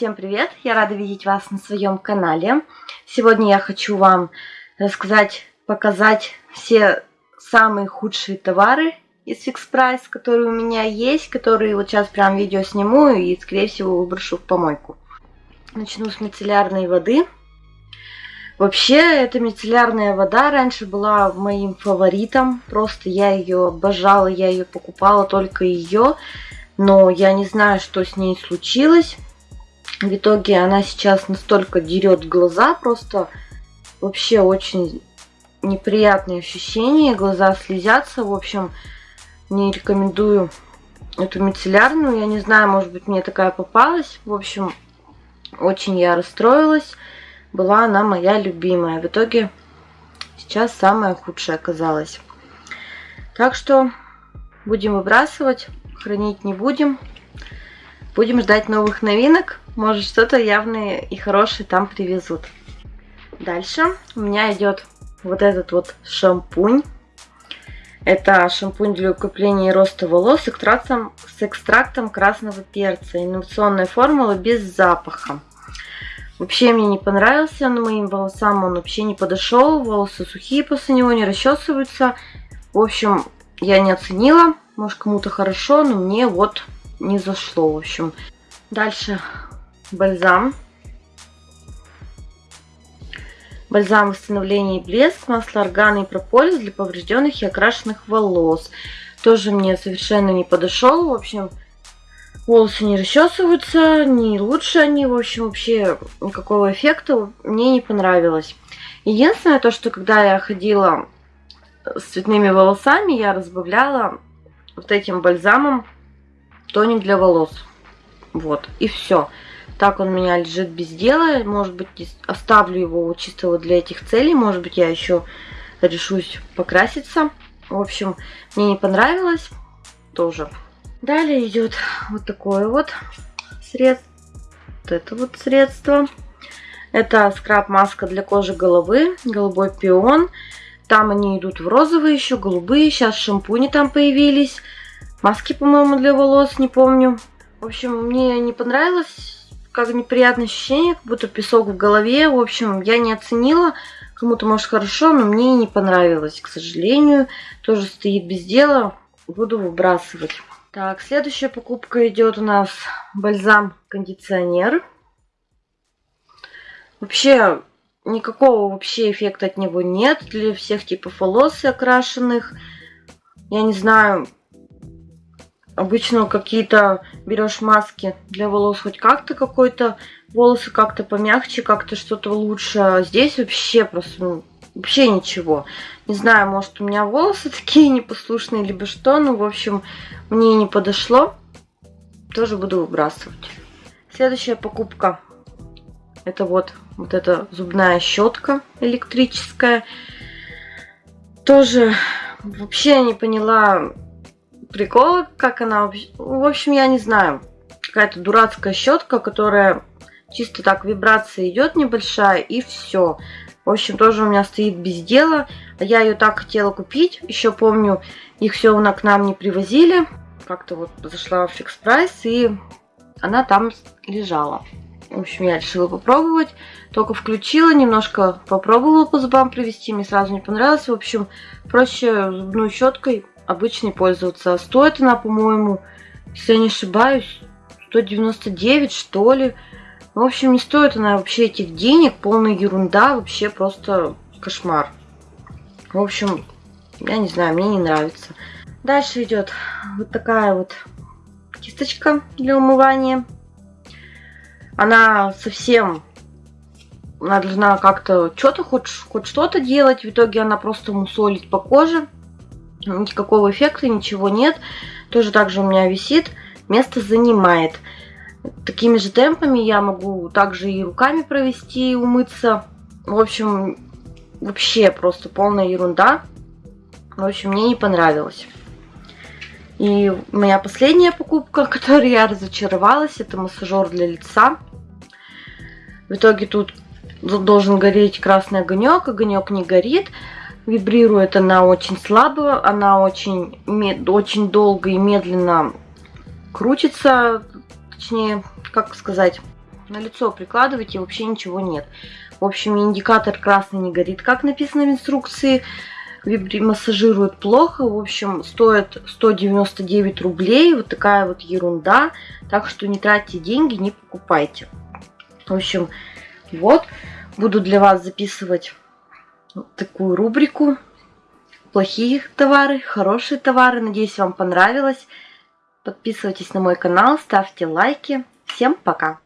Всем привет! Я рада видеть вас на своем канале. Сегодня я хочу вам рассказать, показать все самые худшие товары из Fix Price, которые у меня есть, которые вот сейчас прям видео сниму и, скорее всего, выброшу в помойку. Начну с мицеллярной воды. Вообще, эта мицеллярная вода раньше была моим фаворитом. Просто я ее обожала, я ее покупала, только ее. Но я не знаю, что с ней случилось. В итоге она сейчас настолько дерет глаза, просто вообще очень неприятные ощущения, глаза слезятся. В общем, не рекомендую эту мицеллярную. Я не знаю, может быть, мне такая попалась. В общем, очень я расстроилась. Была она моя любимая. В итоге сейчас самая худшая оказалась. Так что будем выбрасывать, хранить не будем. Будем ждать новых новинок. Может что-то явное и хорошее там привезут. Дальше у меня идет вот этот вот шампунь. Это шампунь для укрепления и роста волос с экстрактом, с экстрактом красного перца. Инновационная формула без запаха. Вообще мне не понравился, но моим волосам он вообще не подошел. Волосы сухие после него, не расчесываются. В общем, я не оценила. Может кому-то хорошо, но мне вот не зашло, в общем. Дальше бальзам. Бальзам восстановления и блеск, масло органа и прополис для поврежденных и окрашенных волос. Тоже мне совершенно не подошел. В общем, волосы не расчесываются, не лучше они. В общем, вообще никакого эффекта мне не понравилось. Единственное, то, что когда я ходила с цветными волосами, я разбавляла вот этим бальзамом тоник для волос. Вот, и все. Так он у меня лежит без дела. Может быть, оставлю его чисто вот для этих целей. Может быть, я еще решусь покраситься. В общем, мне не понравилось. Тоже. Далее идет вот такое вот средство. Вот это вот средство. Это скраб-маска для кожи головы. Голубой пион. Там они идут в розовые еще, голубые. Сейчас шампуни там появились. Маски, по-моему, для волос, не помню. В общем, мне не понравилось. Как неприятное ощущение, как будто песок в голове. В общем, я не оценила. Кому-то, может, хорошо, но мне не понравилось, к сожалению. Тоже стоит без дела. Буду выбрасывать. Так, следующая покупка идет у нас бальзам-кондиционер. Вообще, никакого вообще эффекта от него нет для всех типов волос окрашенных. Я не знаю, Обычно какие-то берешь маски для волос хоть как-то какой-то, волосы как-то помягче, как-то что-то лучше. А здесь вообще просто, ну, вообще ничего. Не знаю, может у меня волосы такие непослушные, либо что. Ну, в общем, мне не подошло. Тоже буду выбрасывать. Следующая покупка. Это вот, вот эта зубная щетка электрическая. Тоже вообще не поняла, прикола, как она... В общем, я не знаю. Какая-то дурацкая щетка, которая чисто так вибрация идет небольшая, и все. В общем, тоже у меня стоит без дела. Я ее так хотела купить. Еще помню, их все к нам не привозили. Как-то вот зашла в фикс прайс, и она там лежала. В общем, я решила попробовать. Только включила, немножко попробовала по зубам привести. Мне сразу не понравилось. В общем, проще зубной щеткой обычной пользоваться. Стоит она, по-моему, если я не ошибаюсь, 199 что ли. В общем, не стоит она вообще этих денег. Полная ерунда. Вообще просто кошмар. В общем, я не знаю, мне не нравится. Дальше идет вот такая вот кисточка для умывания. Она совсем она должна как-то что-то хоть, хоть что-то делать. В итоге она просто мусолит по коже никакого эффекта, ничего нет. Тоже также у меня висит, место занимает. Такими же темпами я могу также и руками провести, и умыться. В общем, вообще просто полная ерунда. В общем, мне не понравилось. И моя последняя покупка, которой я разочаровалась, это массажер для лица. В итоге тут должен гореть красный огонек, огонек не горит. Вибрирует она очень слабо, она очень, очень долго и медленно крутится, точнее, как сказать. на лицо прикладываете, вообще ничего нет. В общем, индикатор красный не горит, как написано в инструкции. Вибри массажирует плохо. В общем, стоит 199 рублей. Вот такая вот ерунда. Так что не тратьте деньги, не покупайте. В общем, вот. Буду для вас записывать такую рубрику. Плохие товары, хорошие товары. Надеюсь, вам понравилось. Подписывайтесь на мой канал, ставьте лайки. Всем пока!